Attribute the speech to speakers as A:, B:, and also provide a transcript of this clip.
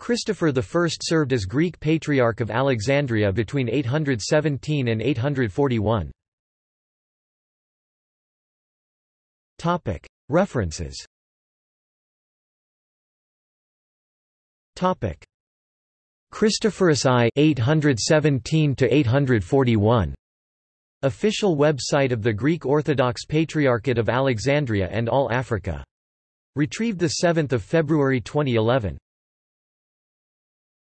A: Christopher I served as Greek Patriarch of Alexandria between 817 and 841. References Christophorus I 817 to 841 Official website of the Greek Orthodox Patriarchate of Alexandria and All Africa. Retrieved 7 February 2011.